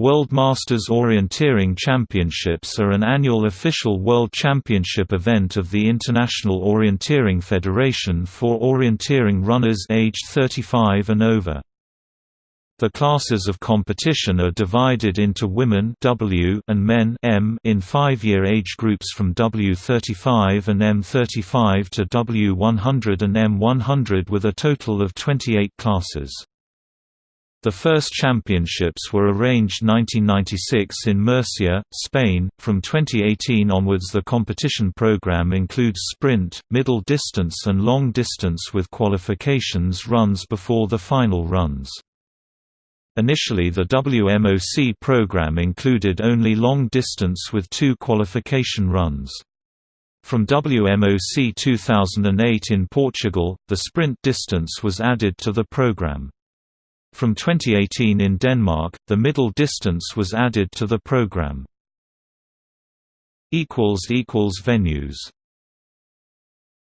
World Masters Orienteering Championships are an annual official world championship event of the International Orienteering Federation for orienteering runners aged 35 and over. The classes of competition are divided into women W and men M in five-year age groups from W35 and M35 to W100 and M100 with a total of 28 classes. The first championships were arranged 1996 in Murcia, Spain. From 2018 onwards, the competition program includes sprint, middle distance, and long distance with qualifications runs before the final runs. Initially, the WMOC program included only long distance with two qualification runs. From WMOC 2008 in Portugal, the sprint distance was added to the program. From 2018 in Denmark, the middle distance was added to the program. Venues